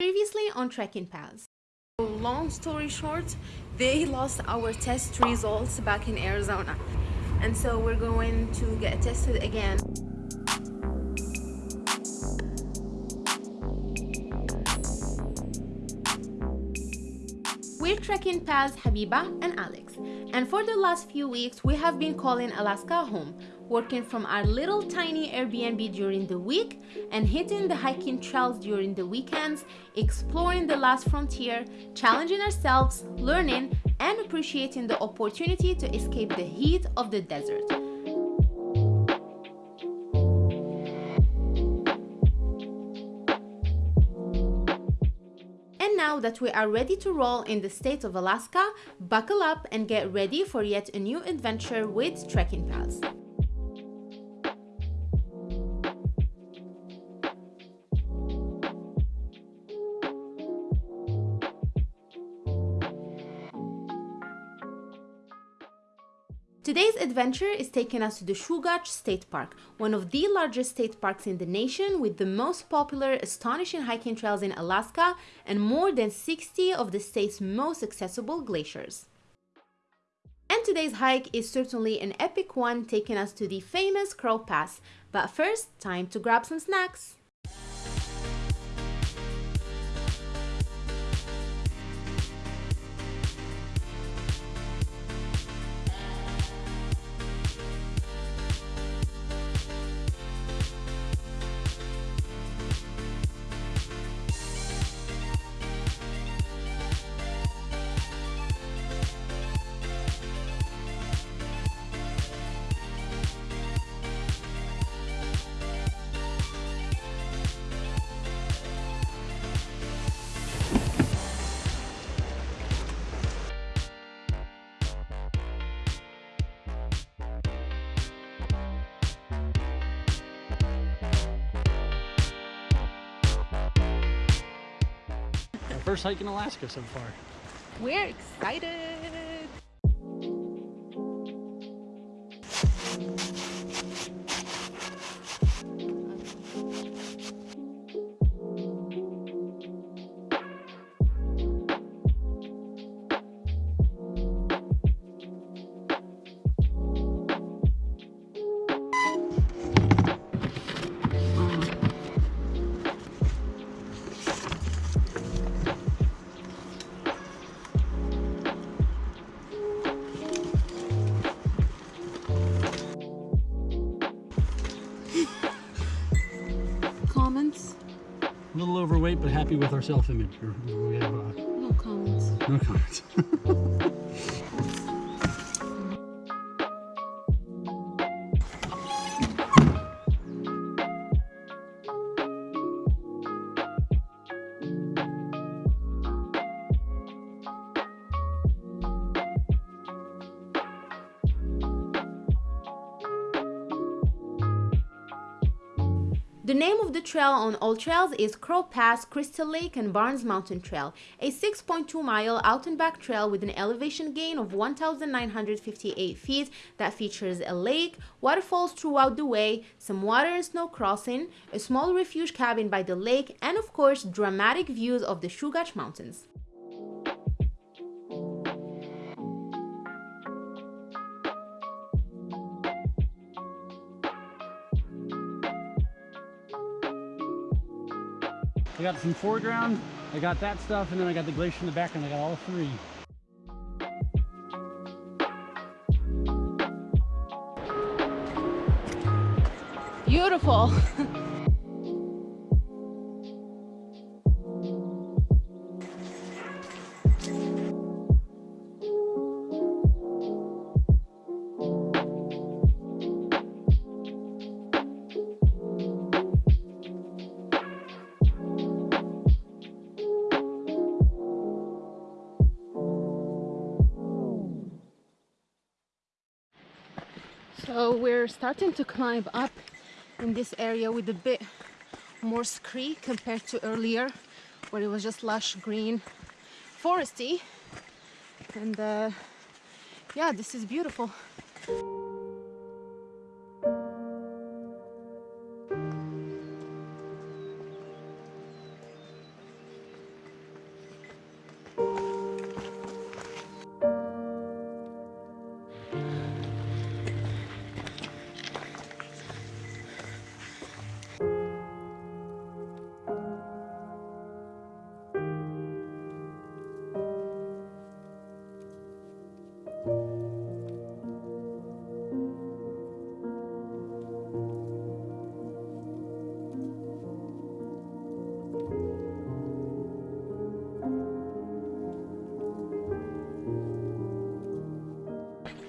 Previously on Trekking Paths. Long story short, they lost our test results back in Arizona. And so we're going to get tested again. We're Trekking Paths Habiba and Alex, and for the last few weeks we have been calling Alaska home, working from our little tiny Airbnb during the week and hitting the hiking trails during the weekends, exploring the last frontier, challenging ourselves, learning, and appreciating the opportunity to escape the heat of the desert. And now that we are ready to roll in the state of Alaska, buckle up and get ready for yet a new adventure with Trekking Paths. Today's adventure is taking us to the Chugach State Park, one of the largest state parks in the nation with the most popular astonishing hiking trails in Alaska and more than 60 of the state's most accessible glaciers. And today's hike is certainly an epic one taking us to the famous Crow Pass, but first, time to grab some snacks. First hike in Alaska so far. We're excited. Happy with our self-image. Uh, no comments. No comments. The name of the trail on AllTrails is Crow Pass, Crystal Lake, and Barnes Mountain Trail, a 6.2 mile out and back trail with an elevation gain of 1,958 feet that features a lake, waterfalls throughout the way, some water and snow crossing, a small refuge cabin by the lake, and of course, dramatic views of the Chugach Mountains. I got some foreground, I got that stuff, and then I got the glacier in the background. I got all three. Beautiful. So we're starting to climb up in this area with a bit more scree compared to earlier where it was just lush green foresty. And uh, yeah this is beautiful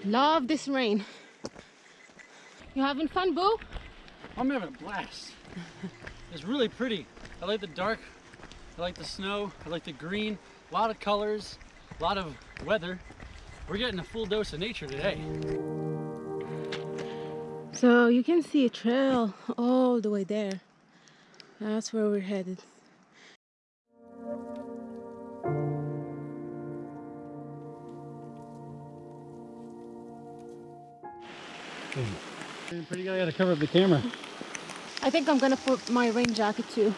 Love this rain. You having fun, Boo? I'm having a blast. it's really pretty. I like the dark. I like the snow. I like the green. A lot of colors. A lot of weather. We're getting a full dose of nature today. So you can see a trail all the way there. That's where we're headed. Pretty good. I gotta cover up the camera. I think I'm gonna put my rain jacket too.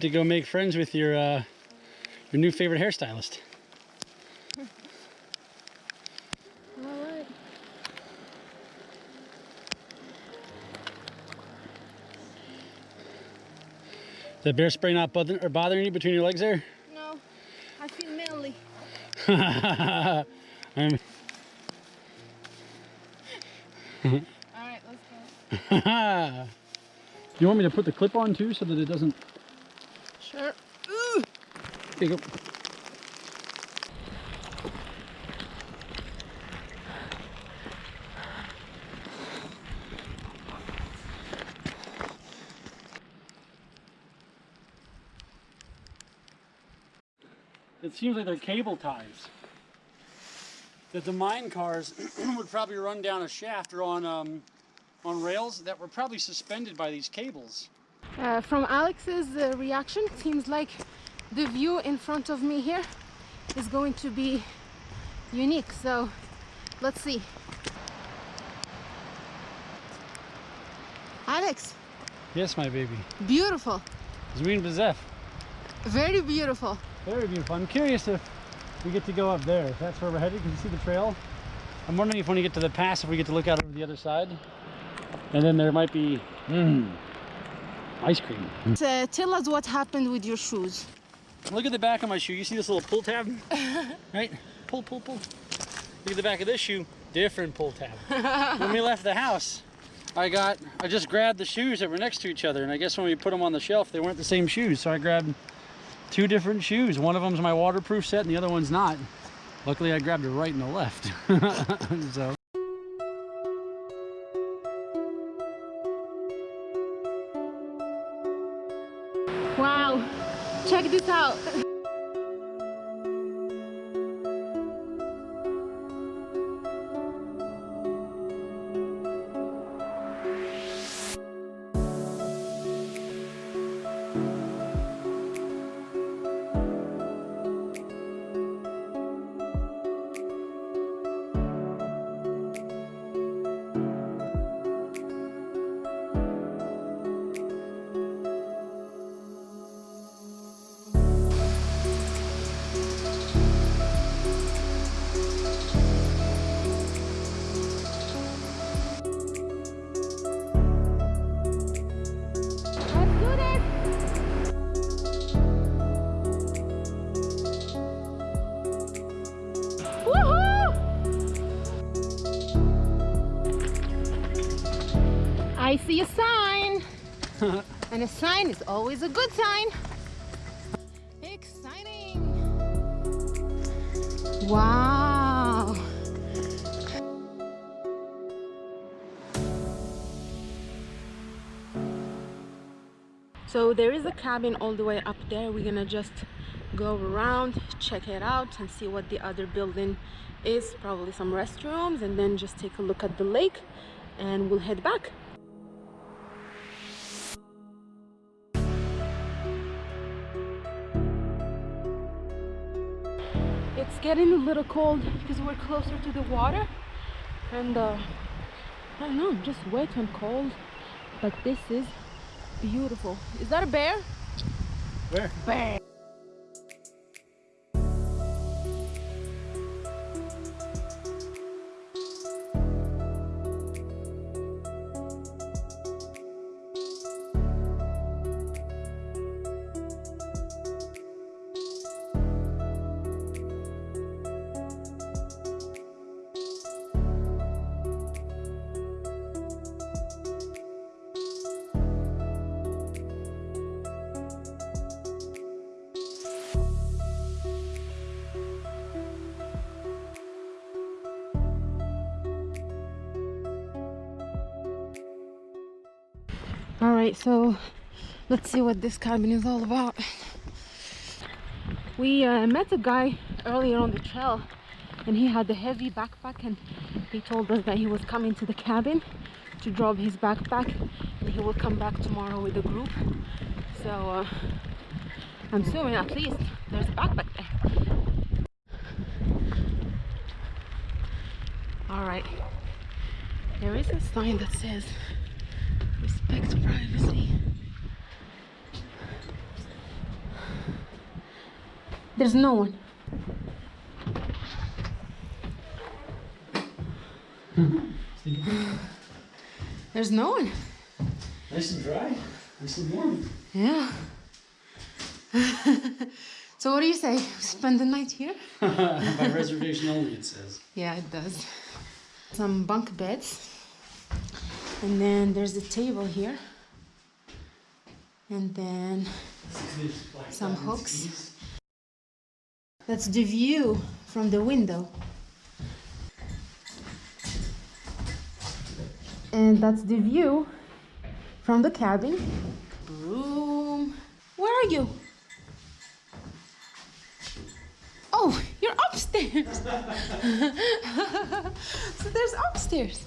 Get to go make friends with your uh, your new favorite hairstylist. Alright. The bear spray not bother or bothering you between your legs there? No, I feel manly. I'm, Alright, let's go. you want me to put the clip on too so that it doesn't... Sure. There you go. It seems like they're cable ties. That the mine cars would probably run down a shaft or on um, on rails that were probably suspended by these cables. Uh, from Alex's uh, reaction, it seems like the view in front of me here is going to be unique. So let's see. Alex, Yes, my baby. beautiful, Zween Bezef. very beautiful. Very beautiful. I'm curious if we get to go up there. If that's where we're headed. Can you see the trail? I'm wondering if when we get to the pass, if we get to look out over the other side. And then there might be mm, ice cream. Uh, tell us what happened with your shoes. Look at the back of my shoe. You see this little pull tab? right? Pull, pull, pull. Look at the back of this shoe. Different pull tab. when we left the house, I got, I just grabbed the shoes that were next to each other. And I guess when we put them on the shelf, they weren't the same shoes. So I grabbed two different shoes. One of them's my waterproof set and the other one's not. Luckily, I grabbed it right and the left. so. This out. I see a sign. and a sign is always a good sign. Exciting. Wow. So there is a cabin all the way up there. We're gonna just go around, check it out and see what the other building is. Probably some restrooms and then just take a look at the lake and we'll head back. Getting a little cold because we're closer to the water and uh, I don't know, just wet and cold. But this is beautiful. Is that a bear? Where? Bear. Right, so let's see what this cabin is all about. We uh, met a guy earlier on the trail and he had a heavy backpack and he told us that he was coming to the cabin to drop his backpack and he will come back tomorrow with a group. So uh, I'm assuming at least there's a backpack there. All right, there is a sign that says respect privacy. There's no one. There's no one. Nice and dry, nice and warm. Yeah. so what do you say? Spend the night here? By reservation only, it says. Yeah, it does. Some bunk beds. And then there's a table here. And then Some hooks. that's the view from the window. And that's the view from the cabin. Room. Where are you? Oh, you're upstairs. so there's upstairs.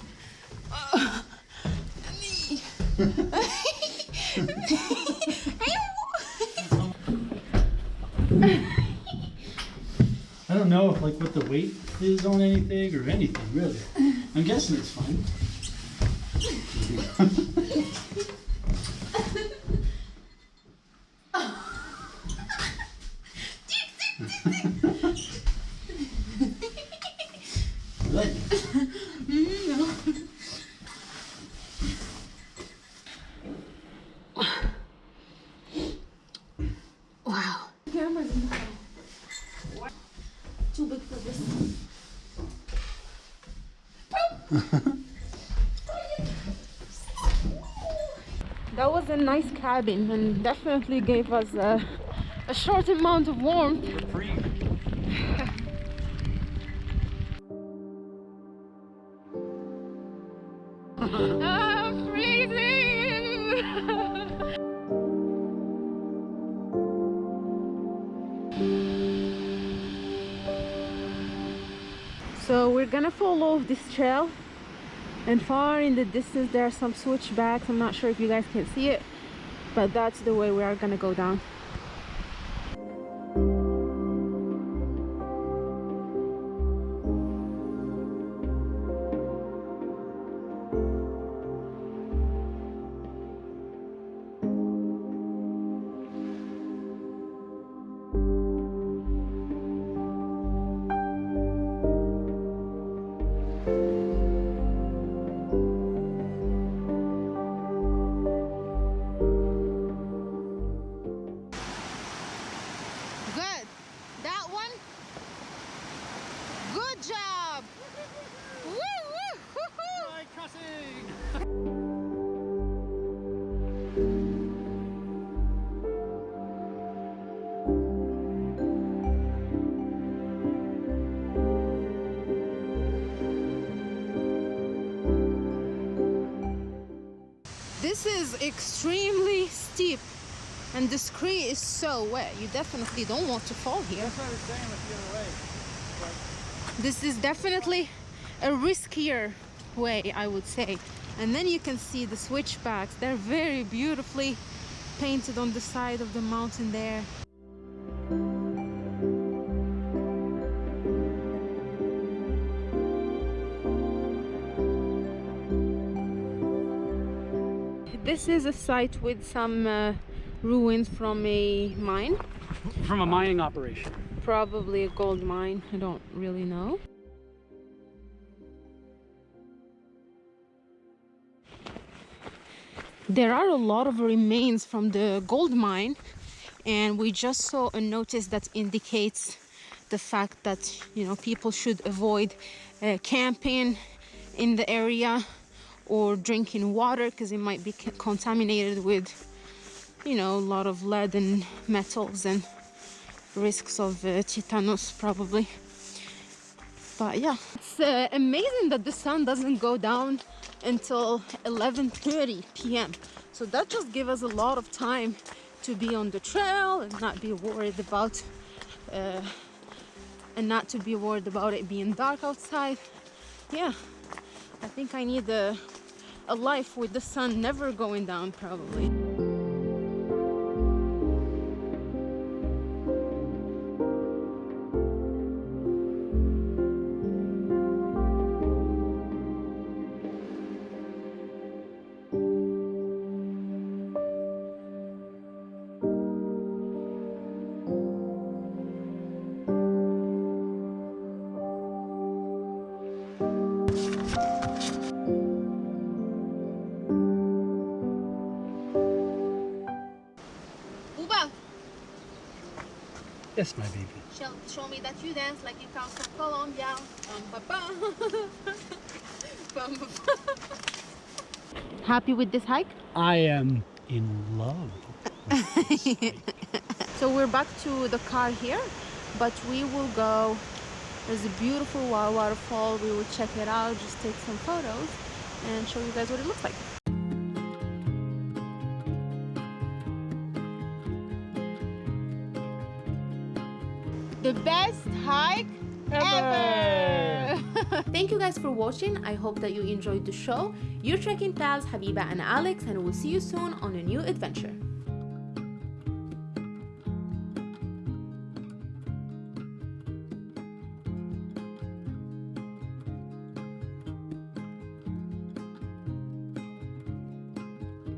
I don't know if like what the weight is on anything or anything really. I'm guessing it's fine. Good. wow. Cameras in the car. Too big for this. that was a nice cabin and definitely gave us a, a short amount of warmth. I'm freezing! so we're gonna follow this trail and far in the distance there are some switchbacks. I'm not sure if you guys can see it but that's the way we are gonna go down extremely steep and the scree is so wet. You definitely don't want to fall here. That's what I was saying with the other way. This is definitely a riskier way, I would say. And then you can see the switchbacks. They're very beautifully painted on the side of the mountain there. This is a site with some uh, ruins from a mine, From a mining operation. probably a gold mine. I don't really know. There are a lot of remains from the gold mine, and we just saw a notice that indicates the fact that you know people should avoid uh, camping in the area or drinking water because it might be contaminated with you know a lot of lead and metals and risks of uh, probably but yeah it's uh, amazing that the sun doesn't go down until 11:30 p.m. So that just gives us a lot of time to be on the trail and not be worried about uh, and not to be worried about it being dark outside. Yeah, I think I need a, a life with the sun never going down probably. Uba, Yes, my baby. show, show me that you dance like you come from Colombia. Bum, ba, bum. Bum, ba. Happy with this hike? I am in love. So we're back to the car here, but we will go. There's a beautiful wa- waterfall. We will check it out, just take some photos, and show you guys what it looks like. The best hike ever! Thank you guys for watching. I hope that you enjoyed the show. Your trekking pals, Habiba and Alex, and we'll see you soon on a new adventure.